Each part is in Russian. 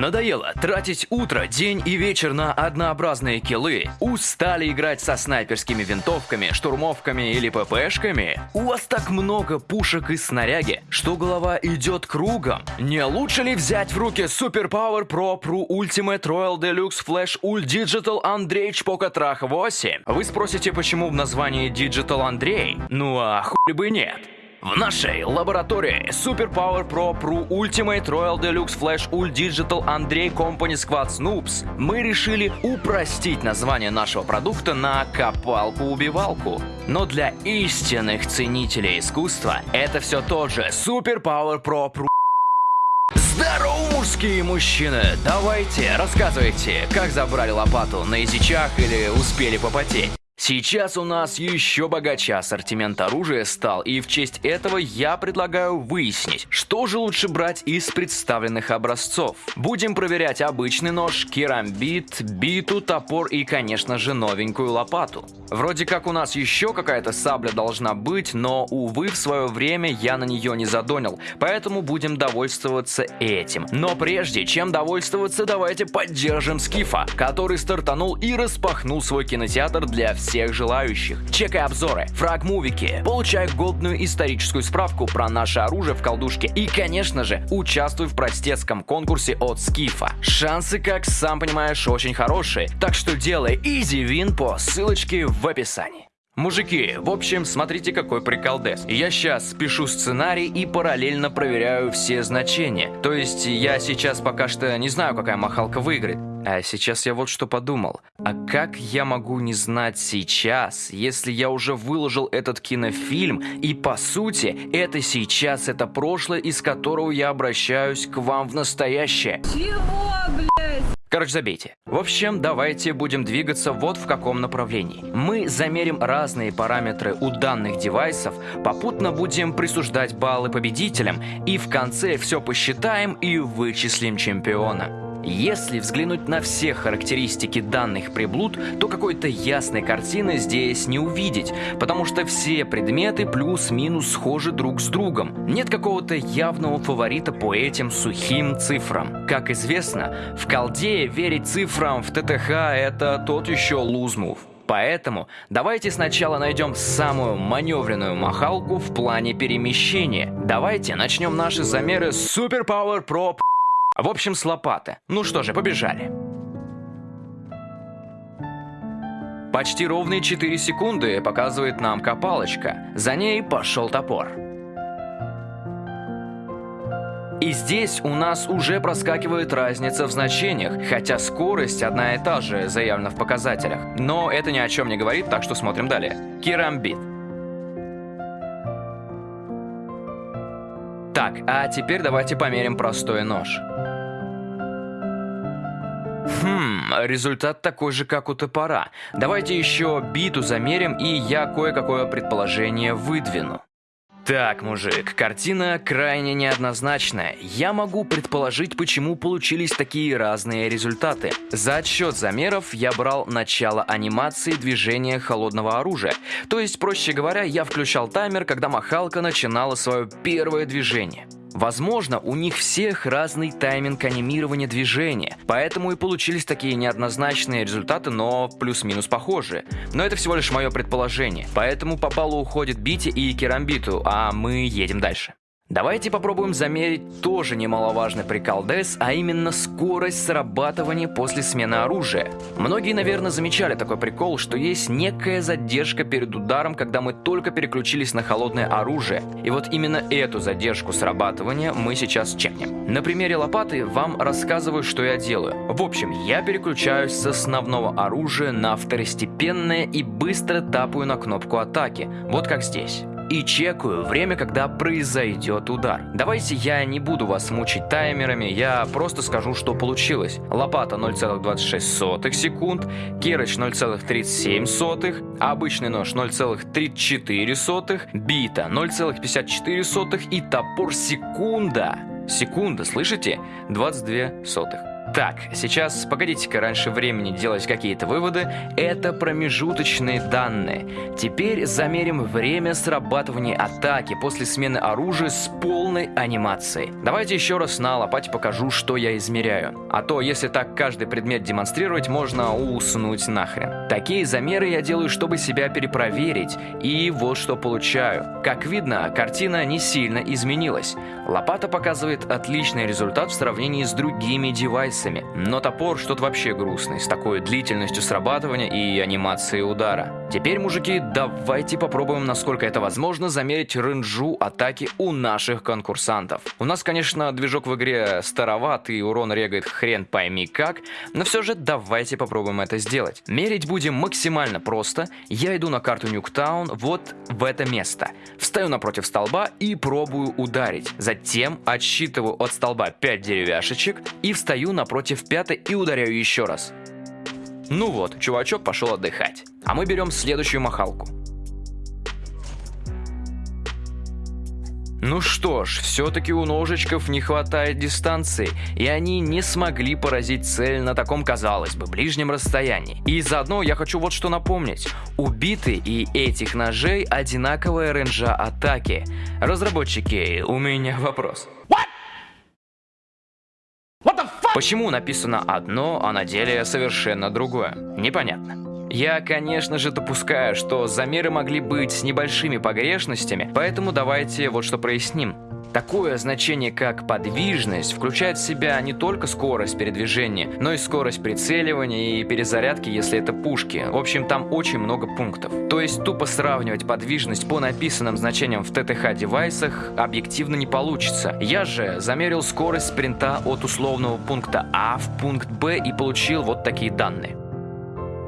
Надоело тратить утро, день и вечер на однообразные киллы? Устали играть со снайперскими винтовками, штурмовками или ППшками? У вас так много пушек и снаряги, что голова идет кругом. Не лучше ли взять в руки Super Power Pro Pro Ultimate Royal Deluxe Flash Ult Digital Andrei Pocket Rach 8? Вы спросите, почему в названии Digital Андрей? Ну а хуй бы нет. В нашей лаборатории Super Power Pro Pro Ultimate Royal Deluxe Flash Ult Digital Андрей Company Squad Snoops мы решили упростить название нашего продукта на копалку-убивалку. Но для истинных ценителей искусства это все тот же Super Power Pro Pro Здорово, мужские мужчины! Давайте, рассказывайте, как забрали лопату, на язычах или успели попотеть? Сейчас у нас еще богаче ассортимент оружия стал, и в честь этого я предлагаю выяснить, что же лучше брать из представленных образцов. Будем проверять обычный нож, керамбит, биту, топор и, конечно же, новенькую лопату. Вроде как у нас еще какая-то сабля должна быть, но, увы, в свое время я на нее не задонил, поэтому будем довольствоваться этим. Но прежде чем довольствоваться, давайте поддержим Скифа, который стартанул и распахнул свой кинотеатр для всех всех желающих. Чекай обзоры, фрагмувики, получай голдную историческую справку про наше оружие в колдушке и, конечно же, участвуй в простецком конкурсе от Скифа. Шансы, как сам понимаешь, очень хорошие, так что делай изи вин по ссылочке в описании. Мужики, в общем, смотрите какой приколдес. Я сейчас пишу сценарий и параллельно проверяю все значения. То есть я сейчас пока что не знаю, какая махалка выиграет. А сейчас я вот что подумал. А как я могу не знать сейчас, если я уже выложил этот кинофильм, и по сути, это сейчас, это прошлое, из которого я обращаюсь к вам в настоящее? Чего, блядь? Короче, забейте. В общем, давайте будем двигаться вот в каком направлении. Мы замерим разные параметры у данных девайсов, попутно будем присуждать баллы победителям, и в конце все посчитаем и вычислим чемпиона. Если взглянуть на все характеристики данных приблуд, то какой-то ясной картины здесь не увидеть, потому что все предметы плюс-минус схожи друг с другом. Нет какого-то явного фаворита по этим сухим цифрам. Как известно, в колде верить цифрам в ТТХ это тот еще лузмув. Поэтому давайте сначала найдем самую маневренную махалку в плане перемещения. Давайте начнем наши замеры с Super Power в общем, с лопаты. Ну что же, побежали. Почти ровные 4 секунды показывает нам копалочка. За ней пошел топор. И здесь у нас уже проскакивает разница в значениях, хотя скорость одна и та же заявлена в показателях. Но это ни о чем не говорит, так что смотрим далее. Керамбит. Так, а теперь давайте померим простой нож. Хм, результат такой же, как у топора. Давайте еще биту замерим, и я кое-какое предположение выдвину. Так, мужик, картина крайне неоднозначная. Я могу предположить, почему получились такие разные результаты. За отсчет замеров я брал начало анимации движения холодного оружия. То есть, проще говоря, я включал таймер, когда махалка начинала свое первое движение. Возможно, у них всех разный тайминг анимирования движения, поэтому и получились такие неоднозначные результаты, но плюс-минус похожие. Но это всего лишь мое предположение, поэтому по баллу уходит Бити и Керамбиту, а мы едем дальше. Давайте попробуем замерить тоже немаловажный прикол ДЭС, а именно скорость срабатывания после смены оружия. Многие, наверное, замечали такой прикол, что есть некая задержка перед ударом, когда мы только переключились на холодное оружие. И вот именно эту задержку срабатывания мы сейчас чекнем. На примере лопаты вам рассказываю, что я делаю. В общем, я переключаюсь с основного оружия на второстепенное и быстро тапаю на кнопку атаки. Вот как здесь и чекаю время, когда произойдет удар. Давайте я не буду вас мучить таймерами, я просто скажу, что получилось. Лопата 0,26 секунд, керыч 0,37, обычный нож 0,34, бита 0,54 и топор секунда. Секунда, слышите? 22 сотых. Так, сейчас погодите-ка раньше времени делать какие-то выводы. Это промежуточные данные. Теперь замерим время срабатывания атаки после смены оружия с полной анимацией. Давайте еще раз на лопате покажу, что я измеряю. А то, если так каждый предмет демонстрировать, можно уснуть нахрен. Такие замеры я делаю, чтобы себя перепроверить. И вот что получаю. Как видно, картина не сильно изменилась. Лопата показывает отличный результат в сравнении с другими девайсами пальцами, но топор что-то вообще грустный, с такой длительностью срабатывания и анимацией удара. Теперь, мужики, давайте попробуем, насколько это возможно, замерить ренжу атаки у наших конкурсантов. У нас, конечно, движок в игре староват и урон регает хрен пойми как, но все же давайте попробуем это сделать. Мерить будем максимально просто. Я иду на карту Нюктаун вот в это место. Встаю напротив столба и пробую ударить. Затем отсчитываю от столба 5 деревяшечек и встаю на напротив пятой и ударяю еще раз. Ну вот, чувачок пошел отдыхать. А мы берем следующую махалку. Ну что ж, все-таки у ножичков не хватает дистанции, и они не смогли поразить цель на таком, казалось бы, ближнем расстоянии. И заодно я хочу вот что напомнить. Убиты и этих ножей одинаковая ренжа атаки. Разработчики, у меня вопрос. What? Почему написано одно, а на деле совершенно другое? Непонятно. Я, конечно же, допускаю, что замеры могли быть с небольшими погрешностями, поэтому давайте вот что проясним. Такое значение, как подвижность, включает в себя не только скорость передвижения, но и скорость прицеливания и перезарядки, если это пушки. В общем, там очень много пунктов. То есть тупо сравнивать подвижность по написанным значениям в ТТХ-девайсах объективно не получится. Я же замерил скорость спринта от условного пункта А в пункт Б и получил вот такие данные.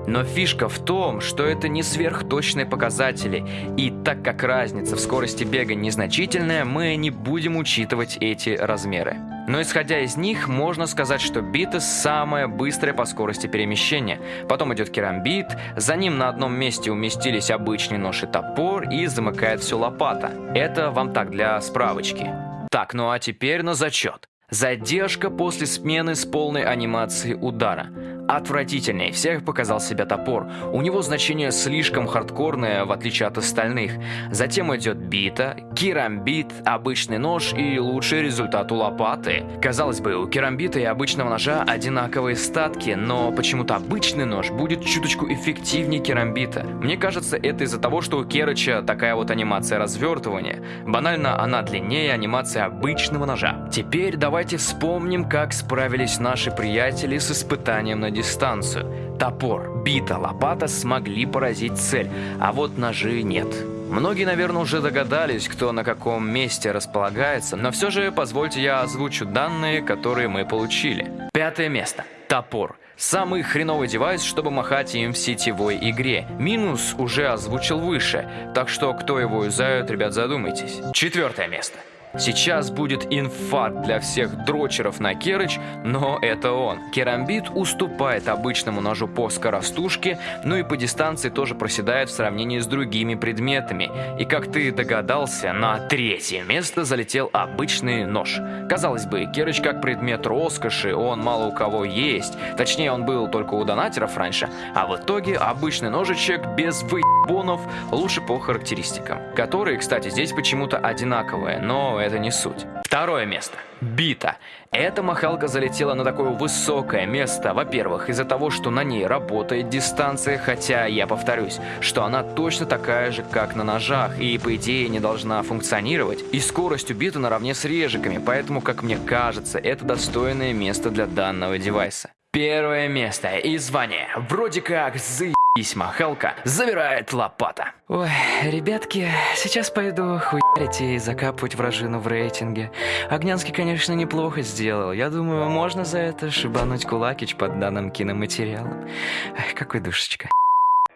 Но фишка в том, что это не сверхточные показатели, и так как разница в скорости бега незначительная, мы не будем учитывать эти размеры. Но исходя из них, можно сказать, что бита самая быстрая по скорости перемещения. Потом идет керамбит, за ним на одном месте уместились обычный нож и топор, и замыкает все лопата. Это вам так для справочки. Так, ну а теперь на зачет. Задержка после смены с полной анимацией удара. Отвратительнее всех показал себя топор. У него значение слишком хардкорное, в отличие от остальных. Затем идет бита, керамбит, обычный нож и лучший результат у лопаты. Казалось бы, у керамбита и обычного ножа одинаковые статки, но почему-то обычный нож будет чуточку эффективнее керамбита. Мне кажется, это из-за того, что у Керыча такая вот анимация развертывания. Банально, она длиннее анимации обычного ножа. Теперь давайте вспомним, как справились наши приятели с испытанием на дистанцию. Топор, бита, лопата смогли поразить цель, а вот ножи нет. Многие, наверное, уже догадались, кто на каком месте располагается, но все же позвольте я озвучу данные, которые мы получили. Пятое место. Топор. Самый хреновый девайс, чтобы махать им в сетевой игре. Минус уже озвучил выше, так что кто его юзает, ребят, задумайтесь. Четвертое место. Сейчас будет инфаркт для всех дрочеров на Керыч, но это он. Керамбит уступает обычному ножу по скоростушке, ну и по дистанции тоже проседает в сравнении с другими предметами. И как ты догадался, на третье место залетел обычный нож. Казалось бы, Керыч как предмет роскоши, он мало у кого есть. Точнее, он был только у донатеров раньше. А в итоге обычный ножичек без выебонов лучше по характеристикам. Которые, кстати, здесь почему-то одинаковые, но это не суть. Второе место. Бита. Эта махалка залетела на такое высокое место, во-первых, из-за того, что на ней работает дистанция, хотя я повторюсь, что она точно такая же, как на ножах, и по идее не должна функционировать, и скорость у биты наравне с режиками, поэтому, как мне кажется, это достойное место для данного девайса. Первое место и звание. Вроде как за Письма Хелка забирает лопата. Ой, ребятки, сейчас пойду хуярить и закапывать вражину в рейтинге. Огнянский, конечно, неплохо сделал. Я думаю, можно за это шибануть кулакич под данным киноматериалом. Эх, какой душечка.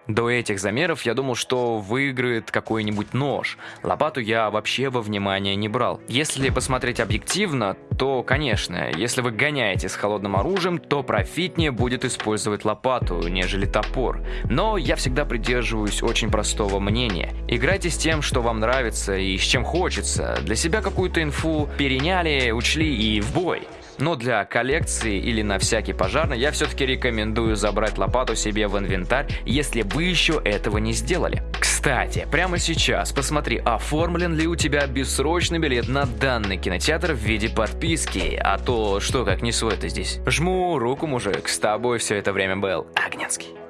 До этих замеров я думал, что выиграет какой-нибудь нож. Лопату я вообще во внимание не брал. Если посмотреть объективно, то, конечно, если вы гоняете с холодным оружием, то профитнее будет использовать лопату, нежели топор. Но я всегда придерживаюсь очень простого мнения. Играйте с тем, что вам нравится и с чем хочется. Для себя какую-то инфу переняли, учли и в бой. Но для коллекции или на всякий пожарный я все-таки рекомендую забрать лопату себе в инвентарь, если вы еще этого не сделали. Кстати, прямо сейчас посмотри, оформлен ли у тебя бессрочный билет на данный кинотеатр в виде подписки, а то что как не свой ты здесь. Жму руку, мужик, с тобой все это время был Огненский.